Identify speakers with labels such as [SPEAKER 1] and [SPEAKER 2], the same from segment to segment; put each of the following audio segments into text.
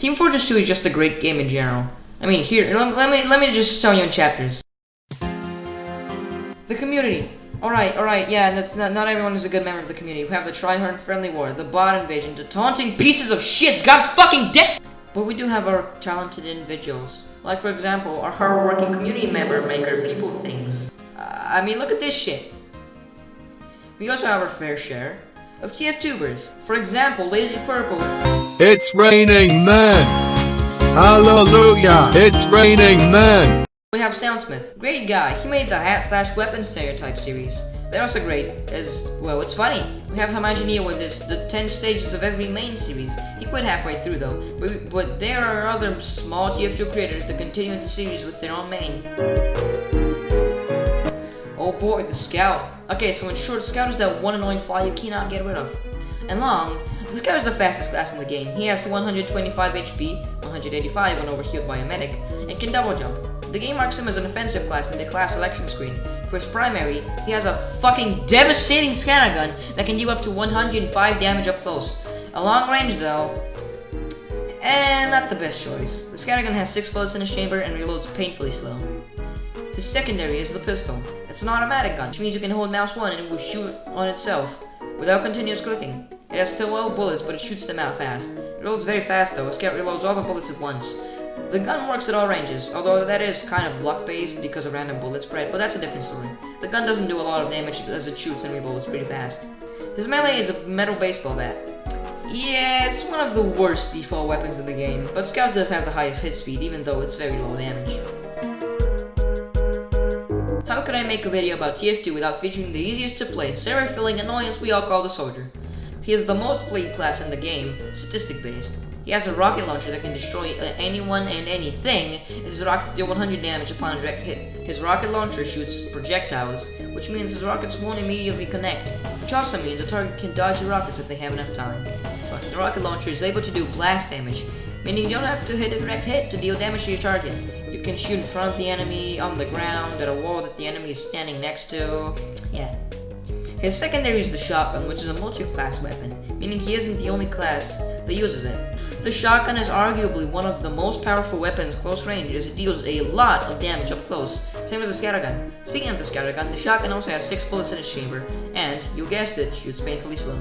[SPEAKER 1] Team Fortress 2 is just a great game in general. I mean, here, let, let me let me just tell you in chapters. The community. Alright, alright, yeah, and that's not, not everyone is a good member of the community. We have the Tryhard Friendly War, the bot invasion, the taunting pieces of shits god fucking dead! But we do have our talented individuals. Like, for example, our hardworking community member maker people things. Uh, I mean, look at this shit. We also have our fair share of TF tubers. For example, Lazy Purple.
[SPEAKER 2] It's raining men. Hallelujah. It's raining men.
[SPEAKER 1] We have Soundsmith. Great guy. He made the hat slash weapon stereotype series. They're also great, as, well, it's funny. We have Homogenized with this, the 10 stages of every main series. He quit halfway through though, but, but there are other small TF2 creators that continue the series with their own main. Boy, the Scout. Okay, so in short, Scout is that one annoying fly you cannot get rid of. And Long, the Scout is the fastest class in the game. He has 125 HP, 185 when overhealed by a medic, and can double jump. The game marks him as an offensive class in the class selection screen. For his primary, he has a fucking devastating scattergun that can deal up to 105 damage up close. A long range though, and not the best choice. The scattergun has 6 bullets in its chamber and reloads painfully slow. His secondary is the pistol. It's an automatic gun, which means you can hold mouse 1 and it will shoot on itself without continuous clicking. It has 12 bullets, but it shoots them out fast. It reloads very fast though, scout reloads all the bullets at once. The gun works at all ranges, although that is kind of luck-based because of random bullet spread, but that's a different story. The gun doesn't do a lot of damage as it shoots and reloads pretty fast. His melee is a metal baseball bat. Yeah, it's one of the worst default weapons in the game, but Scout does have the highest hit speed, even though it's very low damage. Could I make a video about TF2 without featuring the easiest to play, server-filling annoyance we all call the Soldier? He is the most played class in the game, statistic-based. He has a rocket launcher that can destroy uh, anyone and anything. His rockets deal 100 damage upon a direct hit. His rocket launcher shoots projectiles, which means his rockets won't immediately connect, which also means the target can dodge the rockets if they have enough time. But the rocket launcher is able to do blast damage, meaning you don't have to hit a direct hit to deal damage to your target. You can shoot in front of the enemy, on the ground, at a wall that the enemy is standing next to. Yeah. His secondary is the shotgun, which is a multi-class weapon, meaning he isn't the only class that uses it. The shotgun is arguably one of the most powerful weapons close range as it deals a lot of damage up close, same as the scattergun. Speaking of the scattergun, the shotgun also has 6 bullets in its chamber, and, you guessed it, shoots painfully slow.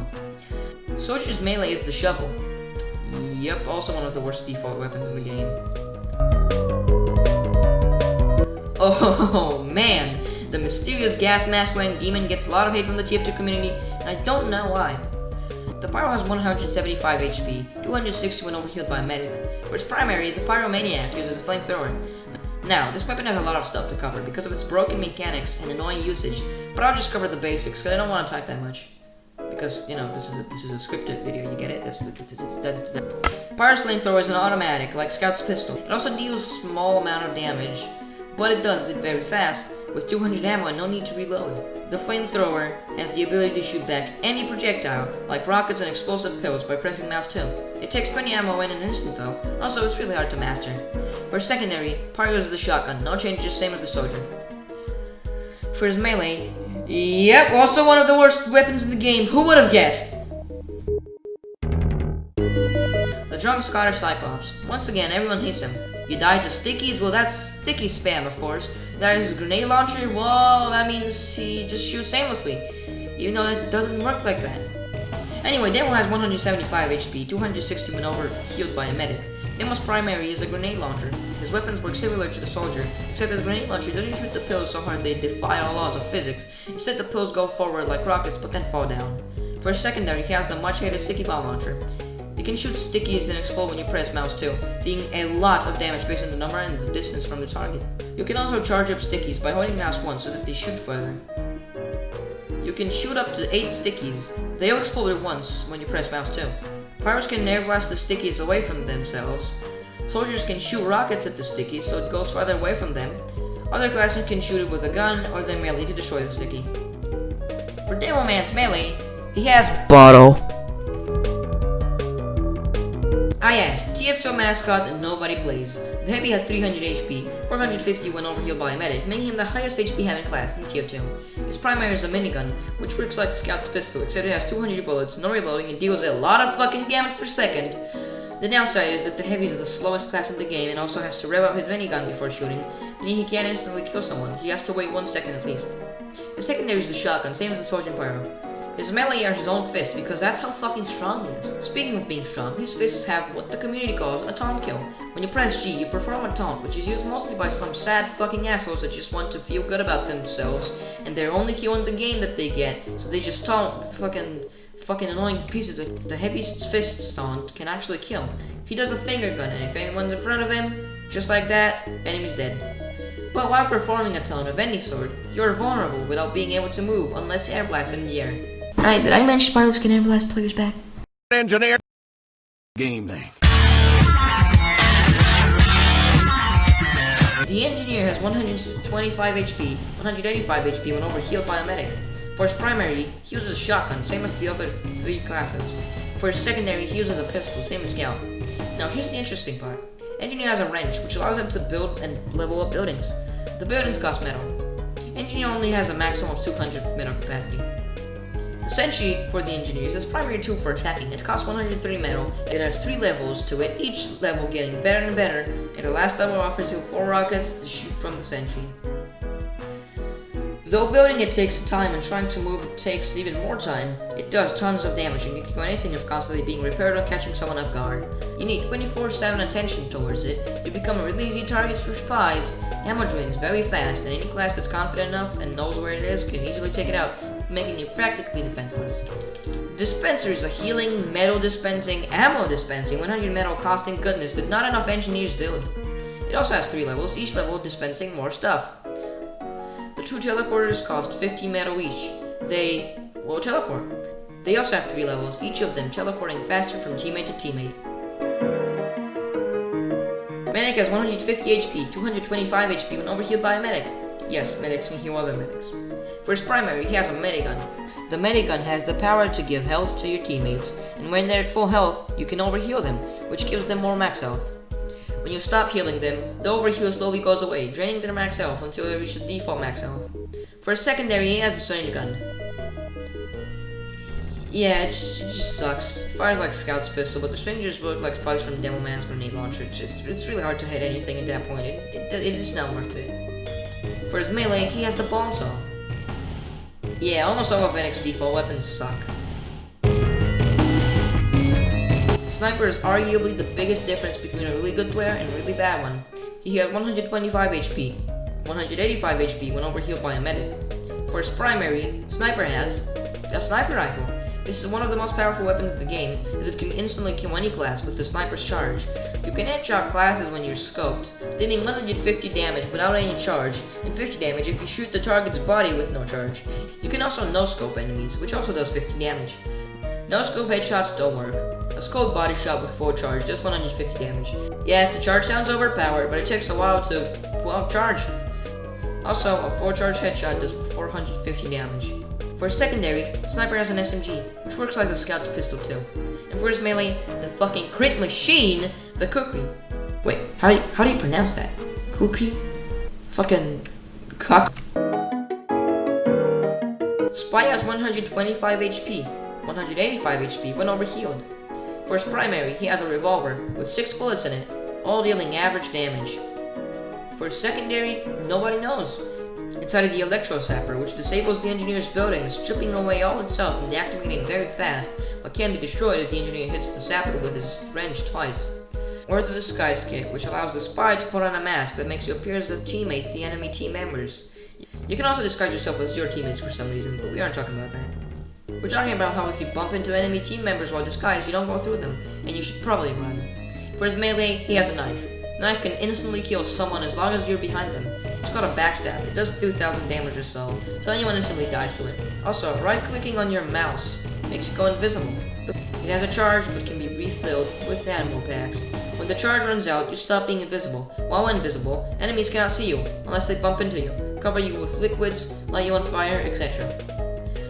[SPEAKER 1] Soldier's melee is the shovel. Yep, also one of the worst default weapons in the game. Oh man, the mysterious gas mask wearing demon gets a lot of hate from the TF2 community, and I don't know why. The Pyro has 175 HP, 260 when overhealed by a medic. For its primary, the Pyromaniac uses a flamethrower. Now, this weapon has a lot of stuff to cover because of its broken mechanics and annoying usage, but I'll just cover the basics because I don't want to type that much. Because, you know, this is a, this is a scripted video, you get it? That's, that's, that's, that's, Pyro's flamethrower is an automatic, like Scout's pistol. It also deals small amount of damage, but it does it very fast, with 200 ammo and no need to reload. The flamethrower has the ability to shoot back any projectile, like rockets and explosive pills, by pressing mouse 2. It takes 20 ammo in an instant though, also it's really hard to master. For secondary, Pyro is the shotgun, no changes, same as the soldier. For his melee, yep, also one of the worst weapons in the game, who would have guessed? The drunk Scottish Cyclops. Once again, everyone hates him. You die to stickies? Well, that's sticky spam, of course. That is grenade launcher? Well, that means he just shoots aimlessly. Even though it doesn't work like that. Anyway, Demo has 175 HP, 260 when over healed by a medic. Demo's primary is a grenade launcher. His weapons work similar to the soldier, except that the grenade launcher doesn't shoot the pills so hard they defy all laws of physics. Instead, the pills go forward like rockets, but then fall down. For secondary, he has the much hated sticky bomb launcher. You can shoot stickies and explode when you press mouse 2, dealing a lot of damage based on the number and the distance from the target. You can also charge up stickies by holding mouse 1 so that they shoot further. You can shoot up to 8 stickies. They all explode at once when you press mouse 2. Pirates can air blast the stickies away from themselves. Soldiers can shoot rockets at the stickies so it goes farther away from them. Other classes can shoot it with a gun or their melee to destroy the sticky. For Demo Man's melee, he has Bottle. Ah yes, TF2 mascot and nobody plays. The Heavy has 300 HP, 450 when overhealed by a medic, making him the highest HP having class in TF2. His primary is a minigun, which works like Scout's pistol, except it has 200 bullets, no reloading, and deals a lot of fucking damage per second. The downside is that the heavy is the slowest class in the game and also has to rev up his minigun before shooting, meaning he can't instantly kill someone. He has to wait one second at least. His secondary is the shotgun, same as the Sergeant Pyro. His melee are his own fists because that's how fucking strong he is. Speaking of being strong, his fists have what the community calls a taunt kill. When you press G, you perform a taunt, which is used mostly by some sad fucking assholes that just want to feel good about themselves, and they're only kill in the game that they get, so they just taunt fucking fucking annoying pieces that the heaviest fist taunt can actually kill. He does a finger gun, and if anyone's in front of him, just like that, enemy's dead. But while performing a taunt of any sort, you're vulnerable without being able to move unless air blast in the air. Right, did I mention Pyros can air blast players back?
[SPEAKER 2] Engineer. Game thing.
[SPEAKER 1] The engineer has 125 HP, 185 HP when overhealed by a medic. For his primary, he uses a shotgun, same as the other three classes. For his secondary, he uses a pistol, same as Scout. Now here's the interesting part. Engineer has a wrench, which allows him to build and level up buildings. The buildings cost metal. Engineer only has a maximum of 200 metal capacity. Sentry for the engineers is primary tool for attacking. It costs 103 metal. It has 3 levels to it, each level getting better and better, and the last level offers you 4 rockets to shoot from the sentry. Though building it takes time and trying to move takes even more time, it does tons of damage and you can do anything of constantly being repaired or catching someone off guard. You need 24-7 attention towards it, you become a really easy target for spies, ammo drains very fast, and any class that's confident enough and knows where it is can easily take it out, making you practically defenseless. Dispenser is a healing, metal dispensing, ammo dispensing, 100 metal costing goodness that not enough engineers build. It also has 3 levels, each level dispensing more stuff. The two teleporters cost 50 metal each. They will teleport. They also have 3 levels, each of them teleporting faster from teammate to teammate. Medic has 150 HP, 225 HP when overhealed by a medic. Yes, medics can heal other medics. For his primary, he has a medigun. The medigun has the power to give health to your teammates, and when they're at full health, you can overheal them, which gives them more max health. When you stop healing them, the overheal slowly goes away, draining their max health until they reach the default max health. For secondary, he has a syringe gun. Yeah, it just, it just sucks. Fires like Scout's pistol, but the syringes look like spikes from Demo Man's grenade launcher. It's, it's, it's really hard to hit anything at that point. It, it, it is not worth it. For his melee, he has the bomb. Yeah, almost all of Medic's default weapons suck. Sniper is arguably the biggest difference between a really good player and a really bad one. He has 125 HP, 185 HP when overhealed by a medic. For his primary, Sniper has a sniper rifle. This is one of the most powerful weapons in the game, as it can instantly kill any class with the sniper's charge. You can headshot classes when you're scoped, dealing 150 damage without any charge, and 50 damage if you shoot the target's body with no charge. You can also no-scope enemies, which also does 50 damage. No-scope headshots don't work. A scope body shot with full charge does 150 damage. Yes, the charge sounds overpowered, but it takes a while to well, charge. Also, a full charge headshot does 450 damage. For his secondary, Sniper has an SMG, which works like the Scout's pistol too. And for his melee, the fucking crit machine, the Kukri. Wait, how do you, how do you pronounce that? Kukri? Fucking cock. Spy has 125 HP, 185 HP when overhealed. For his primary, he has a revolver with 6 bullets in it, all dealing average damage. For his secondary, nobody knows. Inside of the Electro Sapper, which disables the engineer's building, stripping away all itself and deactivating very fast, but can be destroyed if the engineer hits the sapper with his wrench twice. Or the Disguise Kit, which allows the spy to put on a mask that makes you appear as a teammate to the enemy team members. You can also disguise yourself as your teammates for some reason, but we aren't talking about that. We're talking about how if you bump into enemy team members while disguised, you don't go through them, and you should probably run. For his melee, he has a knife. The knife can instantly kill someone as long as you're behind them. It's called a backstab. It does 2,000 damage or so, so anyone instantly dies to it. Also, right-clicking on your mouse makes it go invisible. It has a charge, but can be refilled with animal packs. When the charge runs out, you stop being invisible. While invisible, enemies cannot see you, unless they bump into you, cover you with liquids, light you on fire, etc.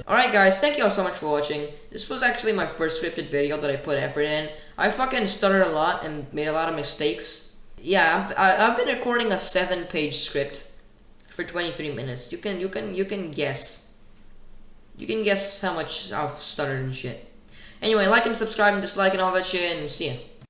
[SPEAKER 1] Alright guys, thank you all so much for watching. This was actually my first scripted video that I put effort in. I fucking stuttered a lot and made a lot of mistakes. Yeah, I've, I've been recording a seven-page script for 23 minutes. You can, you can, you can guess. You can guess how much I've stuttered and shit. Anyway, like and subscribe and dislike and all that shit, and see ya.